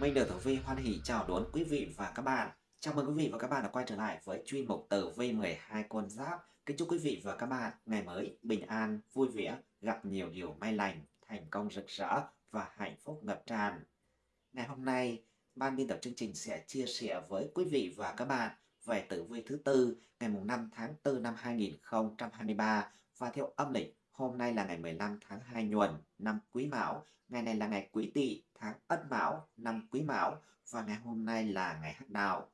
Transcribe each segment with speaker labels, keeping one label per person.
Speaker 1: Minh được Tử Vi hoan hỷ chào đón quý vị và các bạn. Chào mừng quý vị và các bạn đã quay trở lại với chuyên mục Tử Vi 12 con giáp. Kính chúc quý vị và các bạn ngày mới bình an, vui vẻ, gặp nhiều điều may lành, thành công rực rỡ và hạnh phúc ngập tràn. Ngày hôm nay, ban biên tập chương trình sẽ chia sẻ với quý vị và các bạn về tử vi thứ tư ngày 5 tháng 4 năm 2023 và theo âm lịch hôm nay là ngày 15 tháng 2 nhuần năm Quý Mão, ngày này là ngày Quý Tỵ tháng Ất Mão năm Quý Mão. Và ngày hôm nay là ngày Hắc Đạo.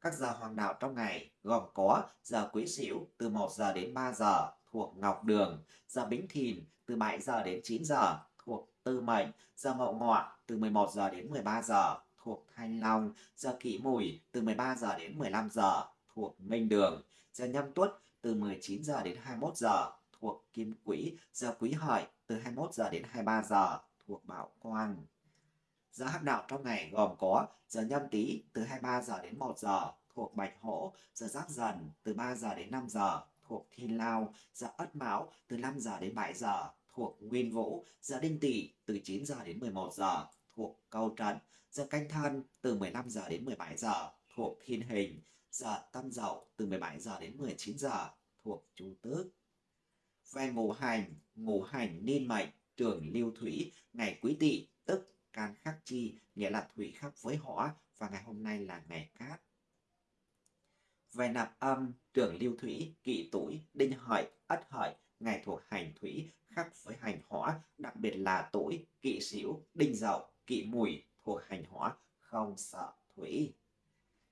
Speaker 1: Các giờ hoàng đạo trong ngày gồm có giờ Quý Sửu từ 1 giờ đến 3 giờ thuộc Ngọc Đường, giờ Bính Thìn từ 7 giờ đến 9 giờ thuộc Tư Mệnh, giờ Mậu Ngọ từ 11 giờ đến 13 giờ thuộc Thanh Long, giờ Kỷ Mùi từ 13 giờ đến 15 giờ thuộc Minh Đường, giờ Nhâm Tuất từ 19 giờ đến 21 giờ thuộc Kim Quỹ, giờ Quý Hợi từ 21 giờ đến 23 giờ thuộc Bảo Quang. Giờ hắc đạo trong ngày gồm có giờ nhâm tý từ 23 giờ đến 1 giờ thuộc Bạch Hổ, giờ giáp dần từ 3 giờ đến 5 giờ thuộc Thiên Lao, giờ Ất Mão từ 5 giờ đến 7 giờ thuộc Nguyên Vũ, giờ Đinh Tỵ từ 9 giờ đến 11 giờ thuộc Câu Trận, giờ Canh Thân từ 15 giờ đến 17 giờ thuộc Thiên Hình, giờ Tân Dậu từ 17 giờ đến 19 giờ thuộc Chu Tước. Về ngũ hành, ngũ hành niên mệnh, trường lưu thủy, ngày quý tỵ tức can khắc chi, nghĩa là thủy khắc với hỏa và ngày hôm nay là ngày cát. Về nạp âm, trường lưu thủy, kỵ tuổi, đinh hợi, ất hợi, ngày thuộc hành thủy khắc với hành hỏa, đặc biệt là tuổi, kỵ sửu, đinh dậu, kỵ mùi thuộc hành hỏa, không sợ thủy.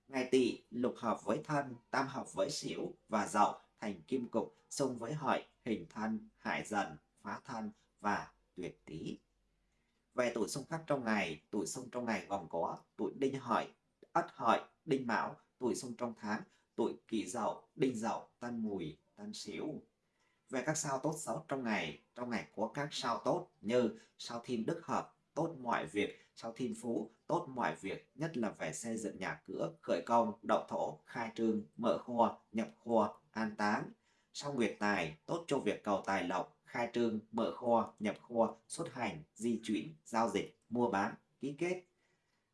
Speaker 1: Ngày tỵ lục hợp với thân, tam hợp với sửu và dậu thành kim cục, xung với hợi, hình thân, hại dần, phá thân và tuyệt tý. Về tuổi xung khắc trong ngày, tuổi xung trong ngày gồm có tuổi đinh hợi, ất hợi, đinh mão, tuổi xung trong tháng, tuổi kỷ dậu, đinh dậu, tân mùi, tân sửu. Về các sao tốt xấu trong ngày, trong ngày có các sao tốt như sao thiên đức hợp, tốt mọi việc, sao thiên phú, tốt mọi việc, nhất là về xây dựng nhà cửa, khởi công, đậu thổ, khai trương, mở kho, nhập kho, an táng. Sao nguyệt tài, tốt cho việc cầu tài lộc, khai trương, mở kho, nhập kho, xuất hành, di chuyển, giao dịch, mua bán, ký kết.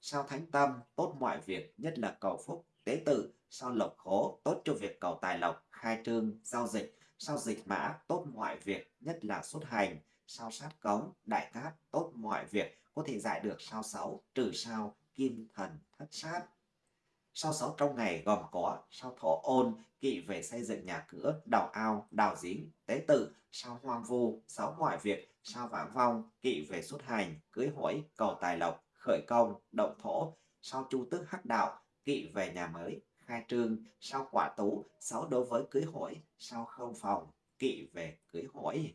Speaker 1: Sao thánh tâm, tốt mọi việc, nhất là cầu phúc, tế tự. Sao lộc khố, tốt cho việc cầu tài lộc, khai trương, giao dịch. Sao dịch mã, tốt mọi việc, nhất là xuất hành. Sao sát cống, đại cát, tốt mọi việc, có thể giải được sao xấu, trừ sao, kim thần, thất sát. Sao sáu trong ngày gồm có sao thổ ôn, kỵ về xây dựng nhà cửa, đào ao, đào giếng, tế tự, sao hoang vu, sáu mọi việc, sao vãng vong, kỵ về xuất hành, cưới hỏi, cầu tài lộc, khởi công, động thổ, sao chu tước hắc đạo, kỵ về nhà mới, khai trương, sao quả tú, sáu đối với cưới hỏi, sao không phòng, kỵ về cưới hỏi.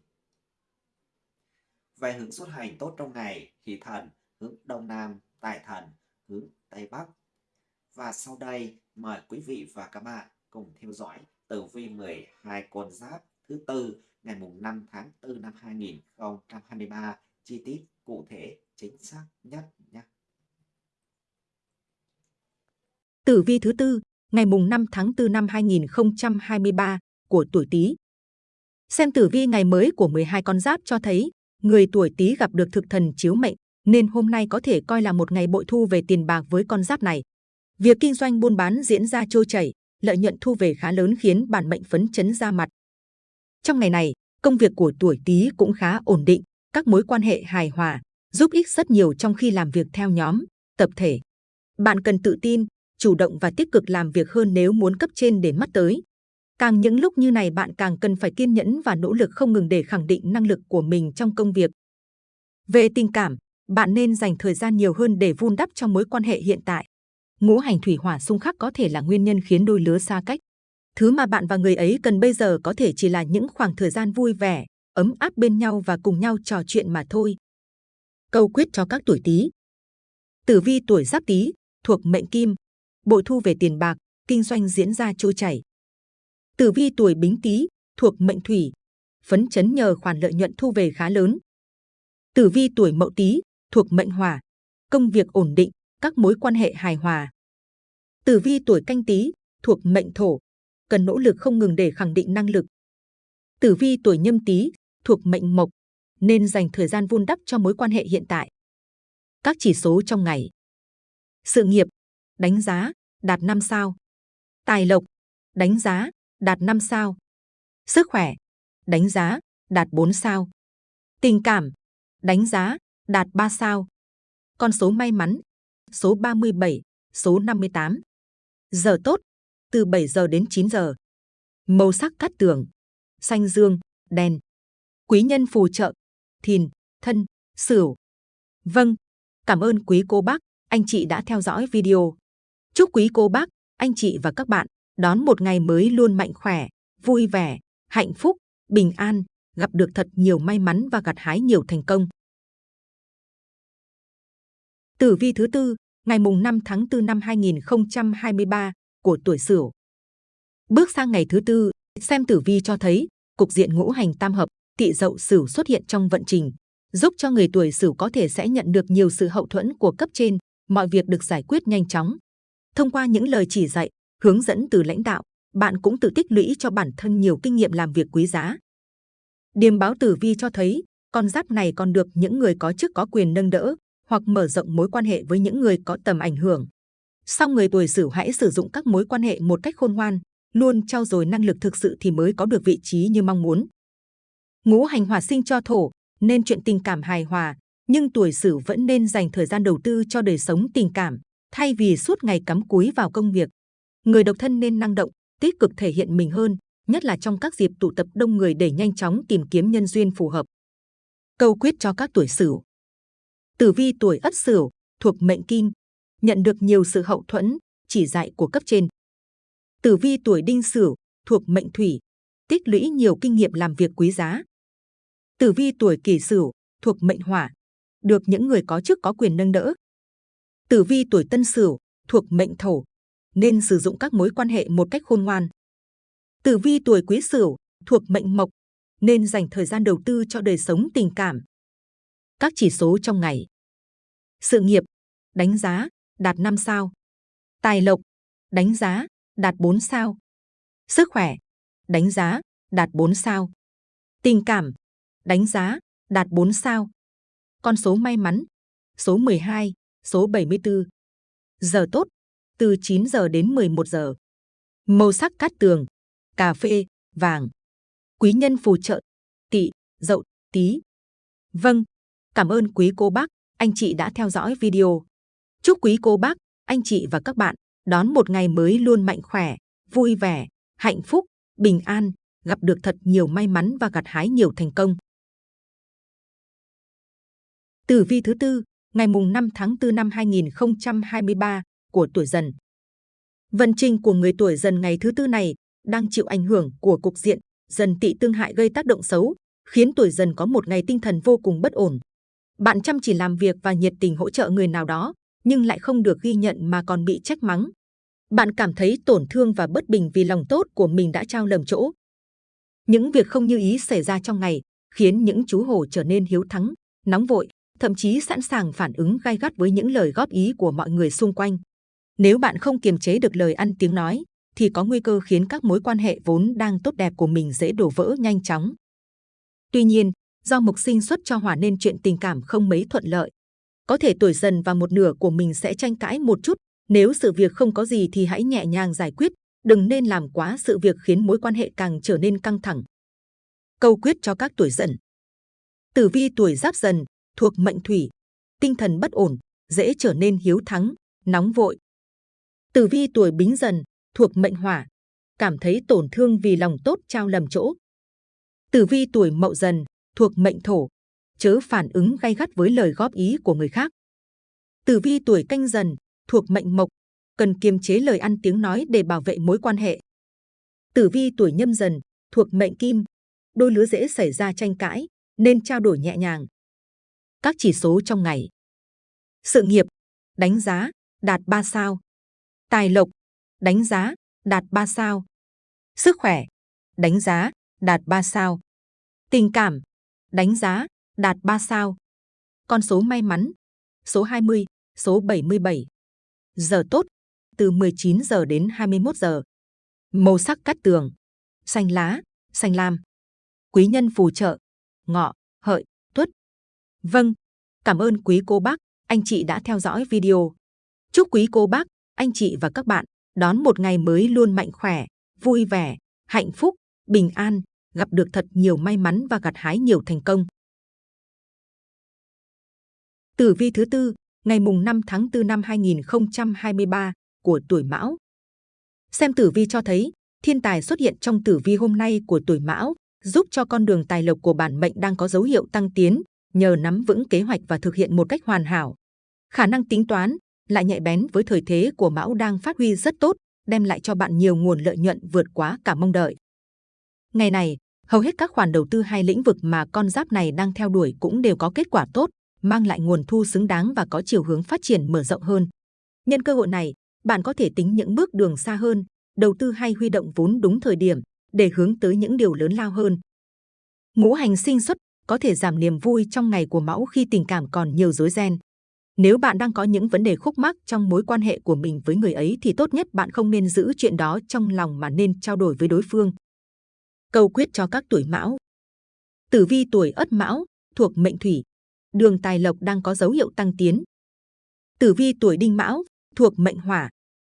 Speaker 1: Về hướng xuất hành tốt trong ngày, thì thần, hướng đông nam, tài thần, hướng tây bắc. Và sau đây, mời quý vị và các bạn cùng theo dõi tử vi 12 con giáp thứ tư ngày mùng 5 tháng 4 năm 2023 chi tiết cụ thể chính xác nhất nhé.
Speaker 2: Tử vi thứ tư ngày mùng 5 tháng 4 năm 2023 của tuổi Tý. Xem tử vi ngày mới của 12 con giáp cho thấy người tuổi Tý gặp được thực thần chiếu mệnh nên hôm nay có thể coi là một ngày bội thu về tiền bạc với con giáp này. Việc kinh doanh buôn bán diễn ra trôi chảy, lợi nhuận thu về khá lớn khiến bản mệnh phấn chấn ra mặt. Trong ngày này, công việc của tuổi Tý cũng khá ổn định, các mối quan hệ hài hòa, giúp ích rất nhiều trong khi làm việc theo nhóm, tập thể. Bạn cần tự tin, chủ động và tích cực làm việc hơn nếu muốn cấp trên để mắt tới. Càng những lúc như này bạn càng cần phải kiên nhẫn và nỗ lực không ngừng để khẳng định năng lực của mình trong công việc. Về tình cảm, bạn nên dành thời gian nhiều hơn để vun đắp trong mối quan hệ hiện tại. Ngũ hành thủy hỏa xung khắc có thể là nguyên nhân khiến đôi lứa xa cách. Thứ mà bạn và người ấy cần bây giờ có thể chỉ là những khoảng thời gian vui vẻ, ấm áp bên nhau và cùng nhau trò chuyện mà thôi. Câu quyết cho các tuổi Tý. Tử vi tuổi Giáp Tý thuộc mệnh Kim, bội thu về tiền bạc, kinh doanh diễn ra trôi chảy. Tử vi tuổi Bính Tý thuộc mệnh Thủy, phấn chấn nhờ khoản lợi nhuận thu về khá lớn. Tử vi tuổi Mậu Tý thuộc mệnh Hỏa, công việc ổn định, các mối quan hệ hài hòa. Tử vi tuổi Canh Tý thuộc mệnh Thổ, cần nỗ lực không ngừng để khẳng định năng lực. Tử vi tuổi Nhâm Tý thuộc mệnh Mộc, nên dành thời gian vun đắp cho mối quan hệ hiện tại. Các chỉ số trong ngày, Sự nghiệp, đánh giá, đạt 5 sao. Tài lộc, đánh giá, đạt 5 sao. Sức khỏe, đánh giá, đạt 4 sao. Tình cảm, đánh giá, đạt 3 sao. Con số may mắn, số 37, số 58. Giờ tốt, từ 7 giờ đến 9 giờ. Màu sắc cát tường, xanh dương, đen. Quý nhân phù trợ, thìn, thân, sửu. Vâng, cảm ơn quý cô bác, anh chị đã theo dõi video. Chúc quý cô bác, anh chị và các bạn đón một ngày mới luôn mạnh khỏe, vui vẻ, hạnh phúc, bình an, gặp được thật nhiều may mắn và gặt hái nhiều thành công. Tử vi thứ tư, ngày mùng 5 tháng 4 năm 2023 của tuổi Sửu. Bước sang ngày thứ tư, xem tử vi cho thấy cục diện ngũ hành tam hợp, tỵ dậu Sửu xuất hiện trong vận trình, giúp cho người tuổi Sửu có thể sẽ nhận được nhiều sự hậu thuẫn của cấp trên, mọi việc được giải quyết nhanh chóng. Thông qua những lời chỉ dạy, hướng dẫn từ lãnh đạo, bạn cũng tự tích lũy cho bản thân nhiều kinh nghiệm làm việc quý giá. Điềm báo tử vi cho thấy, con giáp này còn được những người có chức có quyền nâng đỡ, hoặc mở rộng mối quan hệ với những người có tầm ảnh hưởng. Sau người tuổi Sửu hãy sử dụng các mối quan hệ một cách khôn ngoan, luôn trau dồi năng lực thực sự thì mới có được vị trí như mong muốn. Ngũ hành hỏa sinh cho thổ, nên chuyện tình cảm hài hòa, nhưng tuổi Sửu vẫn nên dành thời gian đầu tư cho đời sống tình cảm, thay vì suốt ngày cắm cúi vào công việc. Người độc thân nên năng động, tích cực thể hiện mình hơn, nhất là trong các dịp tụ tập đông người để nhanh chóng tìm kiếm nhân duyên phù hợp. Câu quyết cho các tuổi Sửu. Tử vi tuổi Ất Sửu thuộc mệnh Kim, nhận được nhiều sự hậu thuẫn, chỉ dạy của cấp trên. Tử vi tuổi Đinh Sửu thuộc mệnh Thủy, tích lũy nhiều kinh nghiệm làm việc quý giá. Tử vi tuổi Kỷ Sửu thuộc mệnh Hỏa, được những người có chức có quyền nâng đỡ. Tử vi tuổi Tân Sửu thuộc mệnh Thổ, nên sử dụng các mối quan hệ một cách khôn ngoan. Tử vi tuổi Quý Sửu thuộc mệnh Mộc, nên dành thời gian đầu tư cho đời sống tình cảm. Các chỉ số trong ngày. Sự nghiệp, đánh giá, đạt 5 sao. Tài lộc, đánh giá, đạt 4 sao. Sức khỏe, đánh giá, đạt 4 sao. Tình cảm, đánh giá, đạt 4 sao. Con số may mắn, số 12, số 74. Giờ tốt, từ 9 giờ đến 11 giờ. Màu sắc cát tường, cà phê, vàng. Quý nhân phù trợ, tỵ, dậu, tí. Vâng, cảm ơn quý cô bác, anh chị đã theo dõi video. Chúc quý cô bác, anh chị và các bạn đón một ngày mới luôn mạnh khỏe, vui vẻ, hạnh phúc, bình an, gặp được thật nhiều may mắn và gặt hái nhiều thành công. Tử vi thứ tư, ngày mùng 5 tháng 4 năm 2023 của tuổi Dần. Vận trình của người tuổi Dần ngày thứ tư này đang chịu ảnh hưởng của cục diện Dần Tỵ tương hại gây tác động xấu, khiến tuổi Dần có một ngày tinh thần vô cùng bất ổn. Bạn chăm chỉ làm việc và nhiệt tình hỗ trợ người nào đó, nhưng lại không được ghi nhận mà còn bị trách mắng. Bạn cảm thấy tổn thương và bất bình vì lòng tốt của mình đã trao lầm chỗ. Những việc không như ý xảy ra trong ngày khiến những chú hổ trở nên hiếu thắng, nóng vội, thậm chí sẵn sàng phản ứng gai gắt với những lời góp ý của mọi người xung quanh. Nếu bạn không kiềm chế được lời ăn tiếng nói, thì có nguy cơ khiến các mối quan hệ vốn đang tốt đẹp của mình dễ đổ vỡ nhanh chóng. Tuy nhiên, do mục sinh xuất cho hỏa nên chuyện tình cảm không mấy thuận lợi. Có thể tuổi dần và một nửa của mình sẽ tranh cãi một chút. Nếu sự việc không có gì thì hãy nhẹ nhàng giải quyết, đừng nên làm quá sự việc khiến mối quan hệ càng trở nên căng thẳng. Câu quyết cho các tuổi dần. Tử vi tuổi giáp dần thuộc mệnh thủy, tinh thần bất ổn, dễ trở nên hiếu thắng, nóng vội. Tử vi tuổi bính dần thuộc mệnh hỏa, cảm thấy tổn thương vì lòng tốt trao lầm chỗ. Tử vi tuổi mậu dần thuộc mệnh thổ, chớ phản ứng gay gắt với lời góp ý của người khác. Tử vi tuổi canh dần thuộc mệnh mộc, cần kiềm chế lời ăn tiếng nói để bảo vệ mối quan hệ. Tử vi tuổi nhâm dần thuộc mệnh kim, đôi lứa dễ xảy ra tranh cãi, nên trao đổi nhẹ nhàng. Các chỉ số trong ngày. Sự nghiệp, đánh giá, đạt 3 sao. Tài lộc, đánh giá, đạt 3 sao. Sức khỏe, đánh giá, đạt 3 sao. Tình cảm, đánh giá, đạt 3 sao. Con số may mắn, số 20, số 77. Giờ tốt, từ 19 giờ đến 21 giờ. Màu sắc cắt tường, xanh lá, xanh lam. Quý nhân phù trợ, ngọ, hợi, tuất. Vâng, cảm ơn quý cô bác, anh chị đã theo dõi video. Chúc quý cô bác, anh chị và các bạn đón một ngày mới luôn mạnh khỏe, vui vẻ, hạnh phúc, bình an, gặp được thật nhiều may mắn và gặt hái nhiều thành công. Tử vi thứ tư, ngày mùng 5 tháng 4 năm 2023 của tuổi Mão. Xem tử vi cho thấy, thiên tài xuất hiện trong tử vi hôm nay của tuổi Mão, giúp cho con đường tài lộc của bản mệnh đang có dấu hiệu tăng tiến, nhờ nắm vững kế hoạch và thực hiện một cách hoàn hảo. Khả năng tính toán lại nhạy bén với thời thế của Mão đang phát huy rất tốt, đem lại cho bạn nhiều nguồn lợi nhuận vượt quá cả mong đợi. Ngày này, hầu hết các khoản đầu tư hay lĩnh vực mà con giáp này đang theo đuổi cũng đều có kết quả tốt, mang lại nguồn thu xứng đáng và có chiều hướng phát triển mở rộng hơn. Nhân cơ hội này, bạn có thể tính những bước đường xa hơn, đầu tư hay huy động vốn đúng thời điểm để hướng tới những điều lớn lao hơn. Ngũ hành sinh xuất có thể giảm niềm vui trong ngày của mão khi tình cảm còn nhiều rối ren. Nếu bạn đang có những vấn đề khúc mắc trong mối quan hệ của mình với người ấy thì tốt nhất bạn không nên giữ chuyện đó trong lòng mà nên trao đổi với đối phương. Câu quyết cho các tuổi mão Tử vi tuổi ất mão, thuộc mệnh thủy, đường tài lộc đang có dấu hiệu tăng tiến. Tử vi tuổi đinh mão, thuộc mệnh hỏa,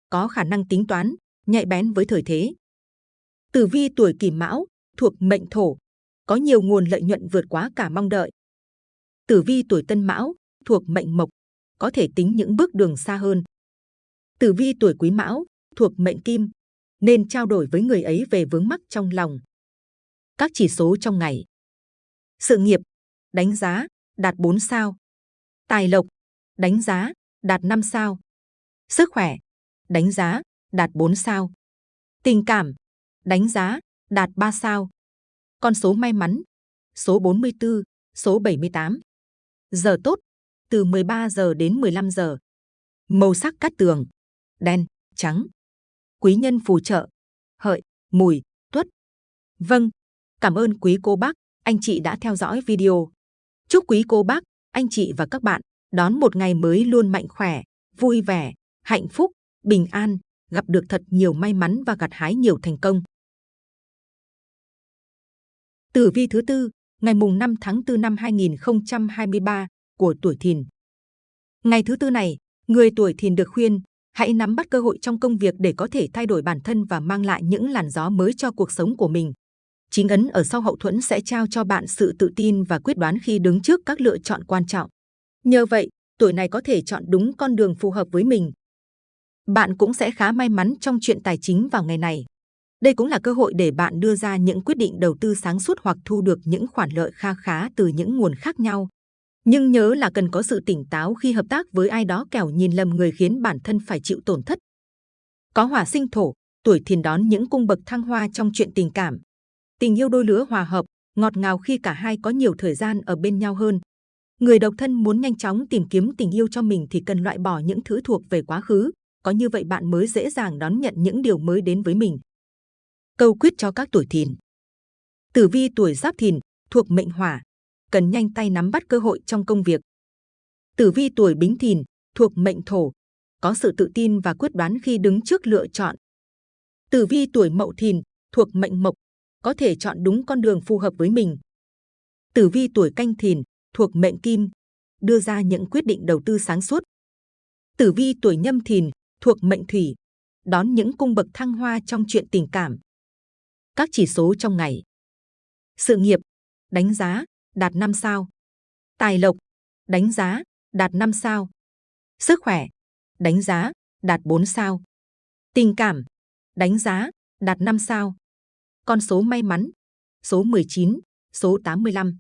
Speaker 2: có khả năng tính toán, nhạy bén với thời thế. Tử vi tuổi kỷ mão, thuộc mệnh thổ, có nhiều nguồn lợi nhuận vượt quá cả mong đợi. Tử vi tuổi tân mão, thuộc mệnh mộc, có thể tính những bước đường xa hơn. Tử vi tuổi quý mão, thuộc mệnh kim, nên trao đổi với người ấy về vướng mắc trong lòng. Các chỉ số trong ngày. Sự nghiệp, đánh giá, đạt 4 sao. Tài lộc, đánh giá, đạt 5 sao. Sức khỏe, đánh giá, đạt 4 sao. Tình cảm, đánh giá, đạt 3 sao. Con số may mắn, số 44, số 78. Giờ tốt, từ 13 giờ đến 15 giờ. Màu sắc cát tường, đen, trắng. Quý nhân phù trợ, hợi, mùi, tuất. Vâng, cảm ơn quý cô bác, anh chị đã theo dõi video. Chúc quý cô bác, anh chị và các bạn đón một ngày mới luôn mạnh khỏe, vui vẻ, hạnh phúc, bình an, gặp được thật nhiều may mắn và gặt hái nhiều thành công. Tử vi thứ tư, ngày mùng 5 tháng 4 năm 2023 của tuổi Thìn. Ngày thứ tư này, người tuổi Thìn được khuyên hãy nắm bắt cơ hội trong công việc để có thể thay đổi bản thân và mang lại những làn gió mới cho cuộc sống của mình. Chính ấn ở sau hậu thuẫn sẽ trao cho bạn sự tự tin và quyết đoán khi đứng trước các lựa chọn quan trọng. Nhờ vậy, tuổi này có thể chọn đúng con đường phù hợp với mình. Bạn cũng sẽ khá may mắn trong chuyện tài chính vào ngày này. Đây cũng là cơ hội để bạn đưa ra những quyết định đầu tư sáng suốt hoặc thu được những khoản lợi kha khá từ những nguồn khác nhau. Nhưng nhớ là cần có sự tỉnh táo khi hợp tác với ai đó kẻo nhìn lầm người khiến bản thân phải chịu tổn thất. Có hỏa sinh thổ, tuổi thìn đón những cung bậc thăng hoa trong chuyện tình cảm. Tình yêu đôi lứa hòa hợp, ngọt ngào khi cả hai có nhiều thời gian ở bên nhau hơn. Người độc thân muốn nhanh chóng tìm kiếm tình yêu cho mình thì cần loại bỏ những thứ thuộc về quá khứ, có như vậy bạn mới dễ dàng đón nhận những điều mới đến với mình. Câu quyết cho các tuổi thìn Tử vi tuổi giáp thìn, thuộc mệnh hỏa, cần nhanh tay nắm bắt cơ hội trong công việc. Tử vi tuổi bính thìn, thuộc mệnh thổ, có sự tự tin và quyết đoán khi đứng trước lựa chọn. Tử vi tuổi mậu thìn, thuộc mệnh mộc, có thể chọn đúng con đường phù hợp với mình. Tử vi tuổi canh thìn, thuộc mệnh kim, đưa ra những quyết định đầu tư sáng suốt. Tử vi tuổi nhâm thìn, thuộc mệnh thủy, đón những cung bậc thăng hoa trong chuyện tình cảm. Các chỉ số trong ngày. Sự nghiệp, đánh giá, đạt 5 sao. Tài lộc, đánh giá, đạt 5 sao. Sức khỏe, đánh giá, đạt 4 sao. Tình cảm, đánh giá, đạt 5 sao. Con số may mắn, số 19, số 85.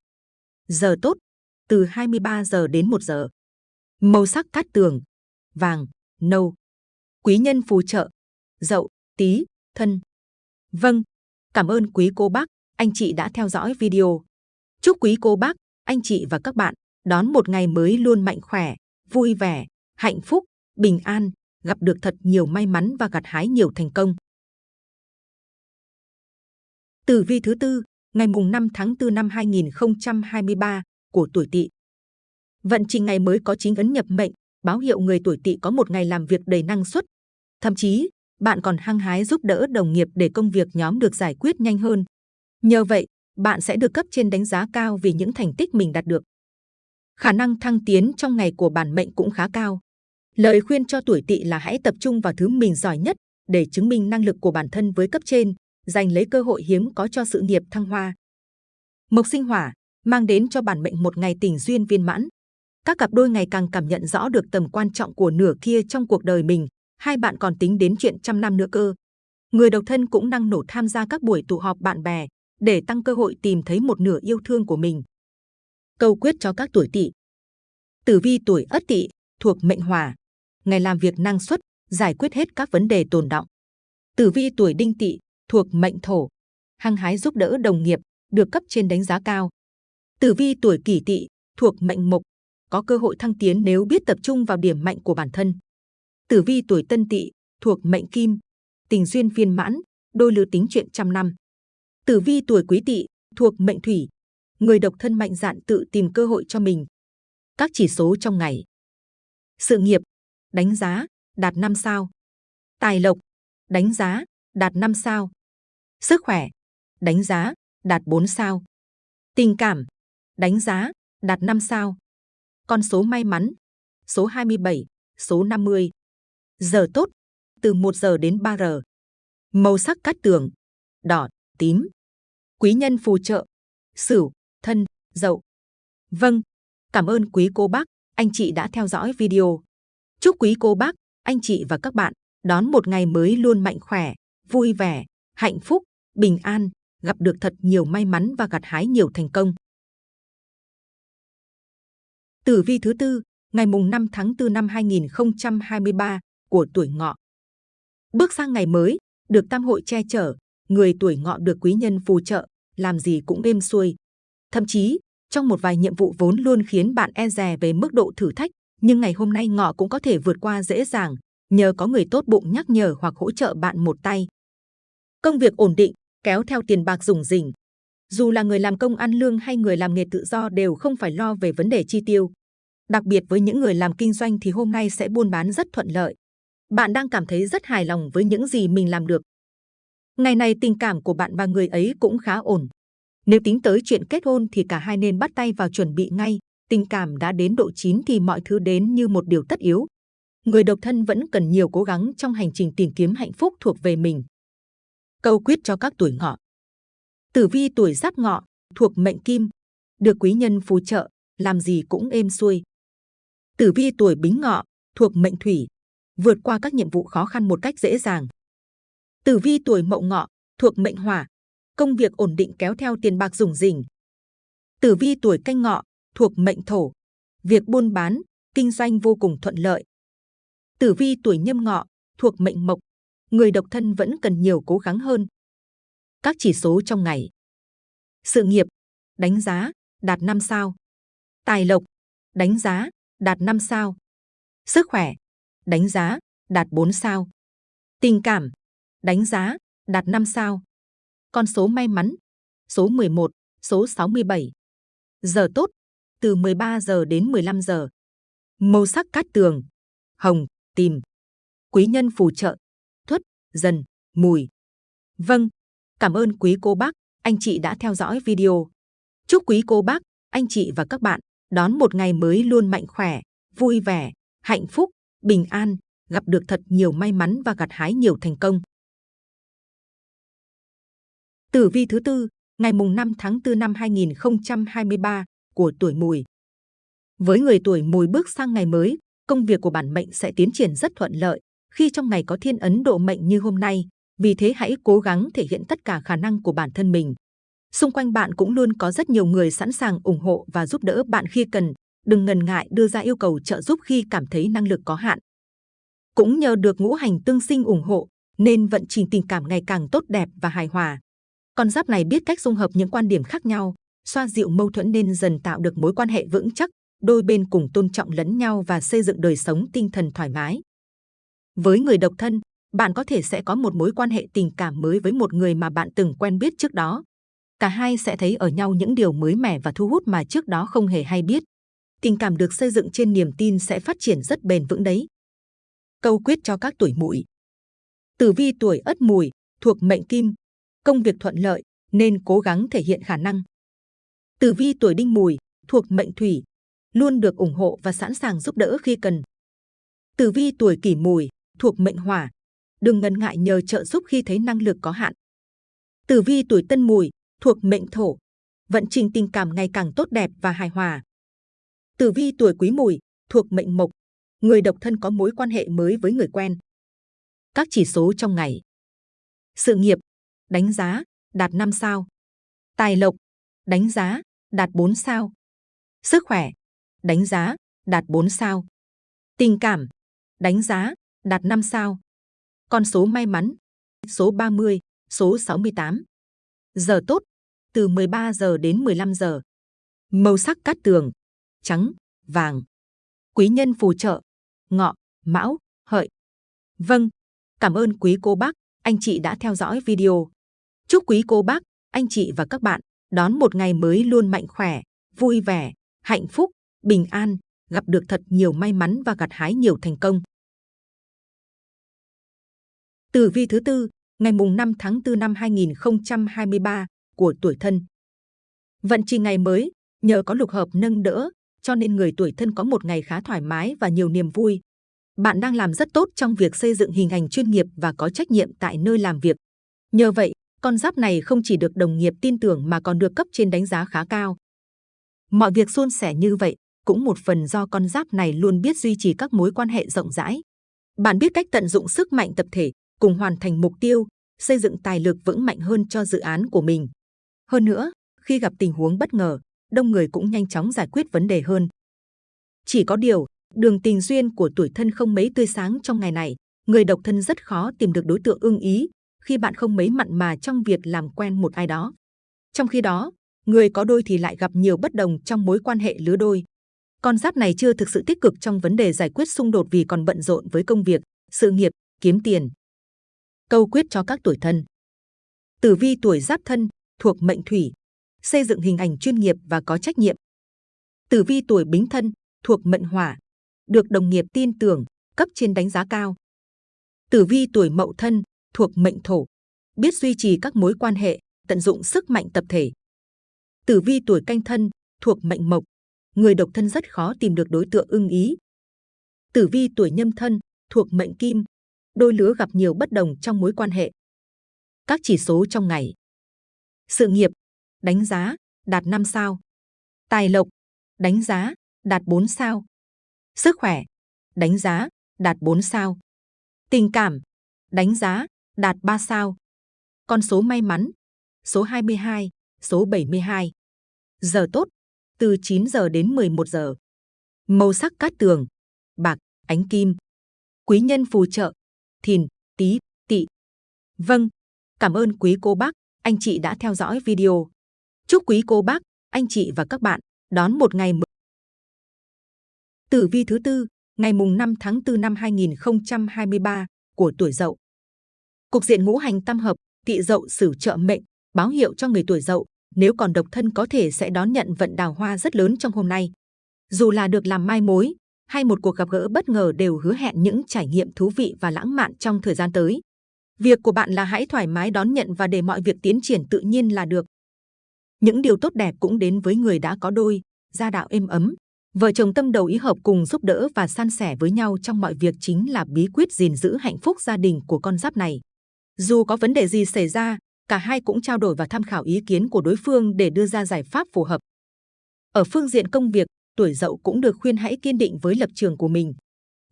Speaker 2: Giờ tốt, từ 23 giờ đến 1 giờ. Màu sắc cát tường, vàng, nâu. Quý nhân phù trợ, dậu, tí, thân. Vâng, cảm ơn quý cô bác, anh chị đã theo dõi video. Chúc quý cô bác, anh chị và các bạn đón một ngày mới luôn mạnh khỏe, vui vẻ, hạnh phúc, bình an, gặp được thật nhiều may mắn và gặt hái nhiều thành công. Tử vi thứ tư, ngày mùng 5 tháng 4 năm 2023 của tuổi Tỵ. Vận trình ngày mới có chính ấn nhập mệnh, báo hiệu người tuổi Tỵ có một ngày làm việc đầy năng suất. Thậm chí, bạn còn hăng hái giúp đỡ đồng nghiệp để công việc nhóm được giải quyết nhanh hơn. Nhờ vậy, bạn sẽ được cấp trên đánh giá cao vì những thành tích mình đạt được. Khả năng thăng tiến trong ngày của bản mệnh cũng khá cao. Lời khuyên cho tuổi tỵ là hãy tập trung vào thứ mình giỏi nhất để chứng minh năng lực của bản thân với cấp trên, giành lấy cơ hội hiếm có cho sự nghiệp thăng hoa. Mộc sinh hỏa mang đến cho bản mệnh một ngày tình duyên viên mãn. Các cặp đôi ngày càng cảm nhận rõ được tầm quan trọng của nửa kia trong cuộc đời mình. Hai bạn còn tính đến chuyện trăm năm nữa cơ. Người độc thân cũng năng nổ tham gia các buổi tụ họp bạn bè để tăng cơ hội tìm thấy một nửa yêu thương của mình. Câu quyết cho các tuổi tỵ. Tử vi tuổi Ất Tỵ thuộc mệnh Hỏa, ngày làm việc năng suất, giải quyết hết các vấn đề tồn động. Tử vi tuổi Đinh Tỵ thuộc mệnh Thổ, hăng hái giúp đỡ đồng nghiệp, được cấp trên đánh giá cao. Tử vi tuổi Kỷ Tỵ thuộc mệnh Mộc, có cơ hội thăng tiến nếu biết tập trung vào điểm mạnh của bản thân. Tử vi tuổi Tân Tỵ thuộc mệnh Kim, tình duyên viên mãn, đôi lứa tính chuyện trăm năm. Tử vi tuổi Quý Tỵ thuộc mệnh Thủy, người độc thân mạnh dạn tự tìm cơ hội cho mình. Các chỉ số trong ngày. Sự nghiệp, đánh giá, đạt 5 sao. Tài lộc, đánh giá, đạt 5 sao. Sức khỏe, đánh giá, đạt 4 sao. Tình cảm, đánh giá, đạt 5 sao. Con số may mắn, số 27, số 50. Giờ tốt, từ 1 giờ đến 3 giờ. Màu sắc cát tường, đỏ, tím. Quý nhân phù trợ, sửu, thân, dậu. Vâng, cảm ơn quý cô bác, anh chị đã theo dõi video. Chúc quý cô bác, anh chị và các bạn đón một ngày mới luôn mạnh khỏe, vui vẻ, hạnh phúc, bình an, gặp được thật nhiều may mắn và gặt hái nhiều thành công. Tử vi thứ tư, ngày mùng 5 tháng 4 năm 2023 của tuổi ngọ. Bước sang ngày mới, được tam hội che chở, người tuổi ngọ được quý nhân phù trợ, làm gì cũng êm xuôi. Thậm chí, trong một vài nhiệm vụ vốn luôn khiến bạn e dè về mức độ thử thách, nhưng ngày hôm nay ngọ cũng có thể vượt qua dễ dàng, nhờ có người tốt bụng nhắc nhở hoặc hỗ trợ bạn một tay. Công việc ổn định, kéo theo tiền bạc rủng rỉnh. Dù là người làm công ăn lương hay người làm nghề tự do đều không phải lo về vấn đề chi tiêu. Đặc biệt với những người làm kinh doanh thì hôm nay sẽ buôn bán rất thuận lợi. Bạn đang cảm thấy rất hài lòng với những gì mình làm được. Ngày này tình cảm của bạn và người ấy cũng khá ổn. Nếu tính tới chuyện kết hôn thì cả hai nên bắt tay vào chuẩn bị ngay. Tình cảm đã đến độ chín thì mọi thứ đến như một điều tất yếu. Người độc thân vẫn cần nhiều cố gắng trong hành trình tìm kiếm hạnh phúc thuộc về mình. Câu quyết cho các tuổi ngọ. Tử vi tuổi giáp ngọ, thuộc mệnh kim, được quý nhân phù trợ, làm gì cũng êm xuôi. Tử vi tuổi bính ngọ, thuộc mệnh thủy, vượt qua các nhiệm vụ khó khăn một cách dễ dàng. Tử vi tuổi mậu ngọ, thuộc mệnh hỏa, công việc ổn định kéo theo tiền bạc rủng rỉnh. Tử vi tuổi canh ngọ, thuộc mệnh thổ, việc buôn bán, kinh doanh vô cùng thuận lợi. Tử vi tuổi nhâm ngọ, thuộc mệnh mộc, người độc thân vẫn cần nhiều cố gắng hơn. Các chỉ số trong ngày. Sự nghiệp, đánh giá, đạt 5 sao. Tài lộc, đánh giá, đạt 5 sao. Sức khỏe, đánh giá, đạt 4 sao. Tình cảm, đánh giá, đạt 5 sao. Con số may mắn, số 11, số 67. Giờ tốt, từ 13 giờ đến 15 giờ. Màu sắc cát tường, hồng, tìm. Quý nhân phù trợ, dần, mùi. Vâng, cảm ơn quý cô bác, anh chị đã theo dõi video. Chúc quý cô bác, anh chị và các bạn đón một ngày mới luôn mạnh khỏe, vui vẻ, hạnh phúc, bình an, gặp được thật nhiều may mắn và gặt hái nhiều thành công. Tử vi thứ tư, ngày mùng 5 tháng 4 năm 2023 của tuổi Mùi. Với người tuổi Mùi bước sang ngày mới, công việc của bản mệnh sẽ tiến triển rất thuận lợi khi trong ngày có thiên ấn độ mệnh như hôm nay. Vì thế hãy cố gắng thể hiện tất cả khả năng của bản thân mình. Xung quanh bạn cũng luôn có rất nhiều người sẵn sàng ủng hộ và giúp đỡ bạn khi cần. Đừng ngần ngại đưa ra yêu cầu trợ giúp khi cảm thấy năng lực có hạn. Cũng nhờ được ngũ hành tương sinh ủng hộ, nên vận trình tình cảm ngày càng tốt đẹp và hài hòa. Con giáp này biết cách dung hợp những quan điểm khác nhau, xoa dịu mâu thuẫn nên dần tạo được mối quan hệ vững chắc, đôi bên cùng tôn trọng lẫn nhau và xây dựng đời sống tinh thần thoải mái. Với người độc thân, bạn có thể sẽ có một mối quan hệ tình cảm mới với một người mà bạn từng quen biết trước đó. Cả hai sẽ thấy ở nhau những điều mới mẻ và thu hút mà trước đó không hề hay biết. Tình cảm được xây dựng trên niềm tin sẽ phát triển rất bền vững đấy. Câu quyết cho các tuổi mùi. Tử vi tuổi ất mùi, thuộc mệnh kim, công việc thuận lợi nên cố gắng thể hiện khả năng. Tử vi tuổi đinh mùi, thuộc mệnh thủy, luôn được ủng hộ và sẵn sàng giúp đỡ khi cần. Tử vi tuổi kỷ mùi, thuộc mệnh hỏa. Đừng ngần ngại nhờ trợ giúp khi thấy năng lực có hạn. Tử vi tuổi tân mùi, thuộc mệnh thổ. Vận trình tình cảm ngày càng tốt đẹp và hài hòa. Tử vi tuổi quý mùi, thuộc mệnh mộc. Người độc thân có mối quan hệ mới với người quen. Các chỉ số trong ngày. Sự nghiệp, đánh giá, đạt 5 sao. Tài lộc, đánh giá, đạt 4 sao. Sức khỏe, đánh giá, đạt 4 sao. Tình cảm, đánh giá, đạt 5 sao. Con số may mắn, số 30, số 68. Giờ tốt, từ 13 giờ đến 15 giờ. Màu sắc cát tường, trắng, vàng. Quý nhân phù trợ, ngọ, mão, hợi. Vâng, cảm ơn quý cô bác, anh chị đã theo dõi video. Chúc quý cô bác, anh chị và các bạn đón một ngày mới luôn mạnh khỏe, vui vẻ, hạnh phúc, bình an, gặp được thật nhiều may mắn và gặt hái nhiều thành công. Tử vi thứ tư, ngày mùng 5 tháng 4 năm 2023 của tuổi thân. Vận trình ngày mới, nhờ có lục hợp nâng đỡ, cho nên người tuổi thân có một ngày khá thoải mái và nhiều niềm vui. Bạn đang làm rất tốt trong việc xây dựng hình ảnh chuyên nghiệp và có trách nhiệm tại nơi làm việc. Nhờ vậy, con giáp này không chỉ được đồng nghiệp tin tưởng mà còn được cấp trên đánh giá khá cao. Mọi việc suôn sẻ như vậy cũng một phần do con giáp này luôn biết duy trì các mối quan hệ rộng rãi. Bạn biết cách tận dụng sức mạnh tập thể, cùng hoàn thành mục tiêu, xây dựng tài lực vững mạnh hơn cho dự án của mình. Hơn nữa, khi gặp tình huống bất ngờ, đông người cũng nhanh chóng giải quyết vấn đề hơn. Chỉ có điều, đường tình duyên của tuổi thân không mấy tươi sáng trong ngày này, người độc thân rất khó tìm được đối tượng ưng ý khi bạn không mấy mặn mà trong việc làm quen một ai đó. Trong khi đó, người có đôi thì lại gặp nhiều bất đồng trong mối quan hệ lứa đôi. Con giáp này chưa thực sự tích cực trong vấn đề giải quyết xung đột vì còn bận rộn với công việc, sự nghiệp, kiếm tiền. Câu quyết cho các tuổi thân. Tử vi tuổi giáp thân, thuộc mệnh thủy, xây dựng hình ảnh chuyên nghiệp và có trách nhiệm. Tử vi tuổi bính thân, thuộc mệnh hỏa, được đồng nghiệp tin tưởng, cấp trên đánh giá cao. Tử vi tuổi mậu thân, thuộc mệnh thổ, biết duy trì các mối quan hệ, tận dụng sức mạnh tập thể. Tử vi tuổi canh thân, thuộc mệnh mộc, người độc thân rất khó tìm được đối tượng ưng ý. Tử vi tuổi nhâm thân, thuộc mệnh kim, đôi lứa gặp nhiều bất đồng trong mối quan hệ. Các chỉ số trong ngày. Sự nghiệp, đánh giá, đạt 5 sao. Tài lộc, đánh giá, đạt 4 sao. Sức khỏe, đánh giá, đạt 4 sao. Tình cảm, đánh giá, đạt 3 sao. Con số may mắn, số 22, số 72. Giờ tốt, từ 9 giờ đến 11 giờ. Màu sắc cát tường, bạc, ánh kim. Quý nhân phù trợ, thìn, tý, tỵ. Vâng, cảm ơn quý cô bác, anh chị đã theo dõi video. Chúc quý cô bác, anh chị và các bạn đón một ngày mới. Tử vi thứ tư, ngày mùng 5 tháng 4 năm 2023 của tuổi Dậu. Cục diện ngũ hành tam hợp, tỵ Dậu sử trợ mệnh, báo hiệu cho người tuổi Dậu nếu còn độc thân có thể sẽ đón nhận vận đào hoa rất lớn trong hôm nay. Dù là được làm mai mối hay một cuộc gặp gỡ bất ngờ đều hứa hẹn những trải nghiệm thú vị và lãng mạn trong thời gian tới. Việc của bạn là hãy thoải mái đón nhận và để mọi việc tiến triển tự nhiên là được. Những điều tốt đẹp cũng đến với người đã có đôi, gia đạo êm ấm. Vợ chồng tâm đầu ý hợp cùng giúp đỡ và san sẻ với nhau trong mọi việc chính là bí quyết gìn giữ hạnh phúc gia đình của con giáp này. Dù có vấn đề gì xảy ra, cả hai cũng trao đổi và tham khảo ý kiến của đối phương để đưa ra giải pháp phù hợp. Ở phương diện công việc, tuổi dậu cũng được khuyên hãy kiên định với lập trường của mình.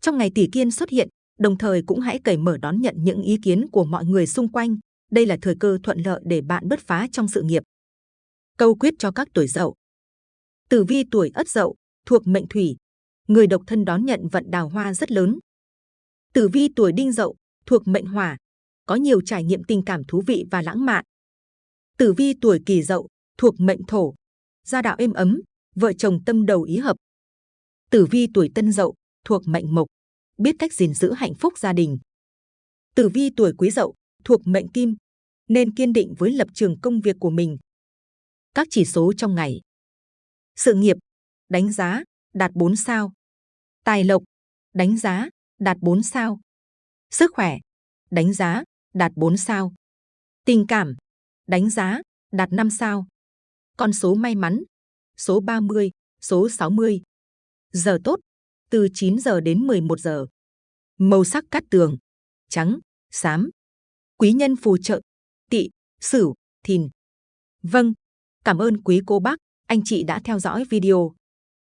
Speaker 2: Trong ngày tỷ kiên xuất hiện, đồng thời cũng hãy cởi mở đón nhận những ý kiến của mọi người xung quanh. Đây là thời cơ thuận lợi để bạn bứt phá trong sự nghiệp. Câu quyết cho các tuổi dậu. Tử vi tuổi ất dậu, thuộc mệnh thủy. Người độc thân đón nhận vận đào hoa rất lớn. Tử vi tuổi đinh dậu, thuộc mệnh hỏa. Có nhiều trải nghiệm tình cảm thú vị và lãng mạn. Tử vi tuổi kỷ dậu, thuộc mệnh thổ. Gia đạo êm ấm, vợ chồng tâm đầu ý hợp. Tử vi tuổi tân dậu, thuộc mệnh mộc. Biết cách gìn giữ hạnh phúc gia đình. Tử vi tuổi quý dậu, thuộc mệnh kim. Nên kiên định với lập trường công việc của mình, các chỉ số trong ngày. Sự nghiệp, đánh giá, đạt 4 sao. Tài lộc, đánh giá, đạt 4 sao. Sức khỏe, đánh giá, đạt 4 sao. Tình cảm, đánh giá, đạt 5 sao. Con số may mắn, số 30, số 60. Giờ tốt, từ 9 giờ đến 11 giờ. Màu sắc cát tường, trắng, xám. Quý nhân phù trợ, tỵ, sửu, thìn. Vâng, cảm ơn quý cô bác, anh chị đã theo dõi video.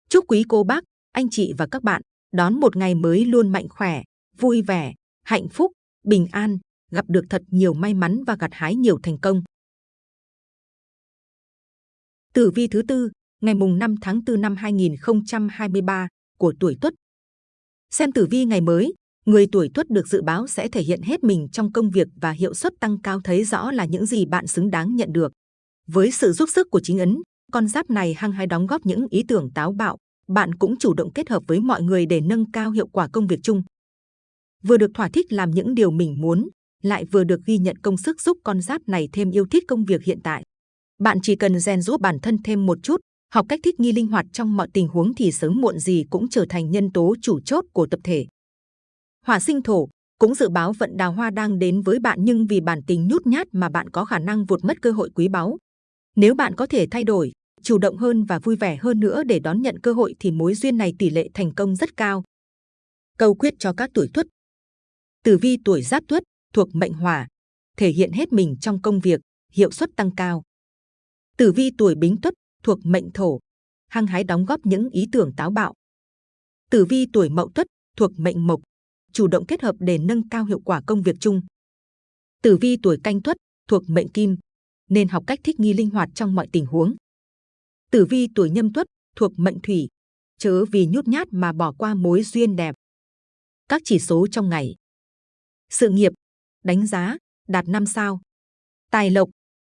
Speaker 2: Chúc quý cô bác, anh chị và các bạn đón một ngày mới luôn mạnh khỏe, vui vẻ, hạnh phúc, bình an, gặp được thật nhiều may mắn và gặt hái nhiều thành công. Tử vi thứ tư, ngày mùng 5 tháng 4 năm 2023 của tuổi Tuất. Xem tử vi ngày mới, người tuổi Tuất được dự báo sẽ thể hiện hết mình trong công việc và hiệu suất tăng cao thấy rõ là những gì bạn xứng đáng nhận được. Với sự giúp sức của chính ấn, con giáp này hăng hái đóng góp những ý tưởng táo bạo, bạn cũng chủ động kết hợp với mọi người để nâng cao hiệu quả công việc chung. Vừa được thỏa thích làm những điều mình muốn, lại vừa được ghi nhận công sức giúp con giáp này thêm yêu thích công việc hiện tại. Bạn chỉ cần rèn rũa bản thân thêm một chút, học cách thích nghi linh hoạt trong mọi tình huống thì sớm muộn gì cũng trở thành nhân tố chủ chốt của tập thể. Hỏa sinh thổ cũng dự báo vận đào hoa đang đến với bạn nhưng vì bản tính nhút nhát mà bạn có khả năng vụt mất cơ hội quý báu. Nếu bạn có thể thay đổi, chủ động hơn và vui vẻ hơn nữa để đón nhận cơ hội thì mối duyên này tỷ lệ thành công rất cao. Câu quyết cho các tuổi tuất Tử vi tuổi giáp tuất thuộc mệnh hỏa, thể hiện hết mình trong công việc, hiệu suất tăng cao. Tử vi tuổi bính tuất thuộc mệnh thổ, hăng hái đóng góp những ý tưởng táo bạo. Tử vi tuổi mậu tuất thuộc mệnh mộc, chủ động kết hợp để nâng cao hiệu quả công việc chung. Tử vi tuổi canh tuất thuộc mệnh kim, nên học cách thích nghi linh hoạt trong mọi tình huống. Tử vi tuổi nhâm tuất thuộc mệnh thủy, chớ vì nhút nhát mà bỏ qua mối duyên đẹp. Các chỉ số trong ngày. Sự nghiệp, đánh giá, đạt 5 sao. Tài lộc,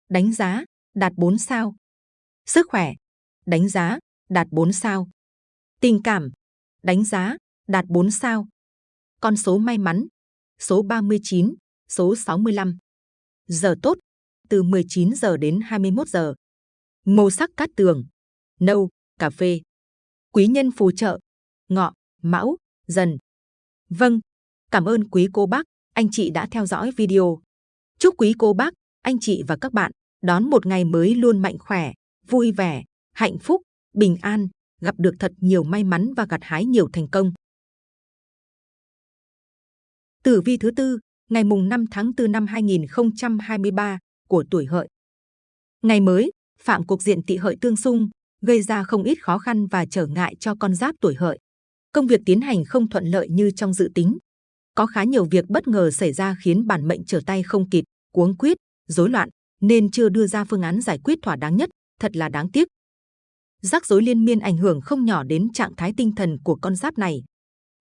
Speaker 2: đánh giá, đạt 4 sao. Sức khỏe, đánh giá, đạt 4 sao. Tình cảm, đánh giá, đạt 4 sao. Con số may mắn, số 39, số 65. Giờ tốt, từ 19 giờ đến 21 giờ. Màu sắc cát tường, nâu, cà phê. Quý nhân phù trợ, ngọ, mão, dần. Vâng, cảm ơn quý cô bác, anh chị đã theo dõi video. Chúc quý cô bác, anh chị và các bạn đón một ngày mới luôn mạnh khỏe, vui vẻ, hạnh phúc, bình an, gặp được thật nhiều may mắn và gặt hái nhiều thành công. Tử vi thứ tư, ngày mùng 5 tháng 4 năm 2023 của tuổi hợi. Ngày mới, phạm cuộc diện tỵ hợi tương xung, gây ra không ít khó khăn và trở ngại cho con giáp tuổi hợi. Công việc tiến hành không thuận lợi như trong dự tính. Có khá nhiều việc bất ngờ xảy ra khiến bản mệnh trở tay không kịp, cuống quyết, rối loạn, nên chưa đưa ra phương án giải quyết thỏa đáng nhất, thật là đáng tiếc. Rắc rối liên miên ảnh hưởng không nhỏ đến trạng thái tinh thần của con giáp này.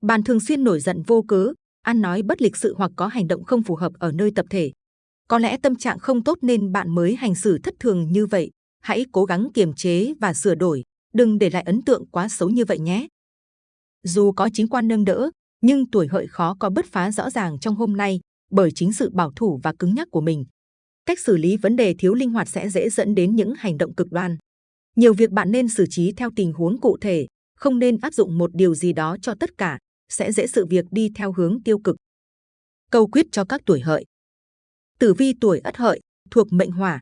Speaker 2: Bạn thường xuyên nổi giận vô cớ, ăn nói bất lịch sự hoặc có hành động không phù hợp ở nơi tập thể. Có lẽ tâm trạng không tốt nên bạn mới hành xử thất thường như vậy. Hãy cố gắng kiềm chế và sửa đổi, đừng để lại ấn tượng quá xấu như vậy nhé. Dù có chính quan nâng đỡ, nhưng tuổi hợi khó có bứt phá rõ ràng trong hôm nay bởi chính sự bảo thủ và cứng nhắc của mình. Cách xử lý vấn đề thiếu linh hoạt sẽ dễ dẫn đến những hành động cực đoan. Nhiều việc bạn nên xử trí theo tình huống cụ thể, không nên áp dụng một điều gì đó cho tất cả, sẽ dễ sự việc đi theo hướng tiêu cực. Câu quyết cho các tuổi hợi. Tử vi tuổi ất hợi, thuộc mệnh hỏa,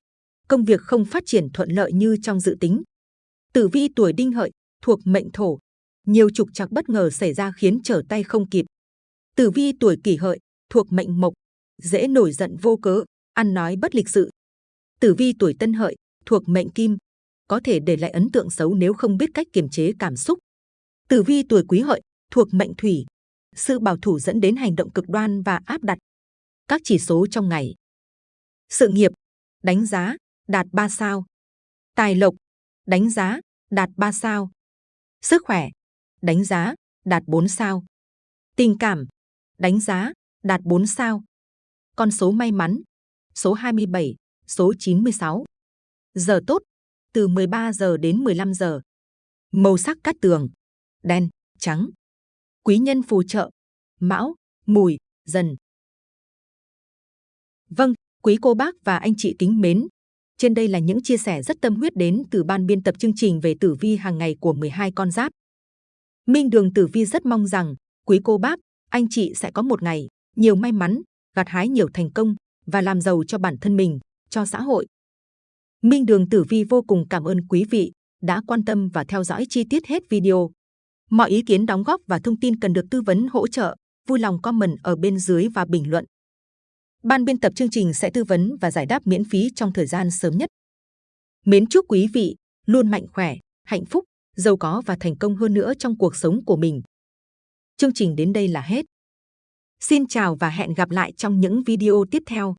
Speaker 2: công việc không phát triển thuận lợi như trong dự tính. Tử vi tuổi đinh hợi, thuộc mệnh thổ, nhiều trục trặc bất ngờ xảy ra khiến trở tay không kịp. Tử vi tuổi kỷ hợi, thuộc mệnh mộc, dễ nổi giận vô cớ, ăn nói bất lịch sự. Tử vi tuổi tân hợi, thuộc mệnh kim, có thể để lại ấn tượng xấu nếu không biết cách kiềm chế cảm xúc. Tử vi tuổi quý hợi, thuộc mệnh thủy, sự bảo thủ dẫn đến hành động cực đoan và áp đặt. Các chỉ số trong ngày. Sự nghiệp, đánh giá, đạt 3 sao. Tài lộc, đánh giá, đạt 3 sao. Sức khỏe, đánh giá, đạt 4 sao. Tình cảm, đánh giá, đạt 4 sao. Con số may mắn, số 27, số 96. Giờ tốt, từ 13 giờ đến 15 giờ. Màu sắc cát tường, đen, trắng. Quý nhân phù trợ, mão, mùi, dần. Vâng, quý cô bác và anh chị kính mến. Trên đây là những chia sẻ rất tâm huyết đến từ ban biên tập chương trình về tử vi hàng ngày của 12 con giáp. Minh Đường Tử Vi rất mong rằng quý cô bác, anh chị sẽ có một ngày nhiều may mắn, gặt hái nhiều thành công và làm giàu cho bản thân mình, cho xã hội. Minh Đường Tử Vi vô cùng cảm ơn quý vị đã quan tâm và theo dõi chi tiết hết video. Mọi ý kiến đóng góp và thông tin cần được tư vấn hỗ trợ, vui lòng comment ở bên dưới và bình luận. Ban biên tập chương trình sẽ tư vấn và giải đáp miễn phí trong thời gian sớm nhất. Mến chúc quý vị luôn mạnh khỏe, hạnh phúc, giàu có và thành công hơn nữa trong cuộc sống của mình. Chương trình đến đây là hết. Xin chào và hẹn gặp lại trong những video tiếp theo.